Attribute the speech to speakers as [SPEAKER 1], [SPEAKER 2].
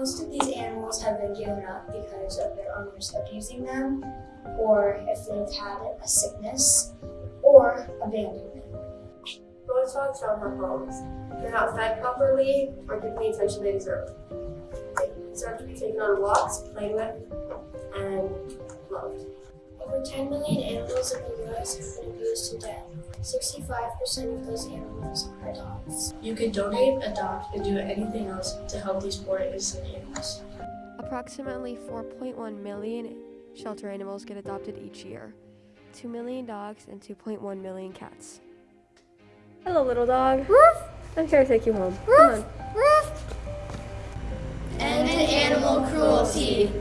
[SPEAKER 1] Most of these animals have been given up because of their owners abusing them, or if they've had a sickness, or abandonment.
[SPEAKER 2] Most dogs don't have homes. They're not fed properly or given the attention they deserve. They deserve to be taken on walks, played with.
[SPEAKER 1] Over 10 million animals in the US have been abused to death. 65% of those animals are dogs.
[SPEAKER 3] You can donate, adopt, and do anything else to help these poor innocent animals.
[SPEAKER 4] Approximately 4.1 million shelter animals get adopted each year 2 million dogs and 2.1 million cats. Hello, little dog. I'm here to take you home. Come on.
[SPEAKER 5] End animal cruelty.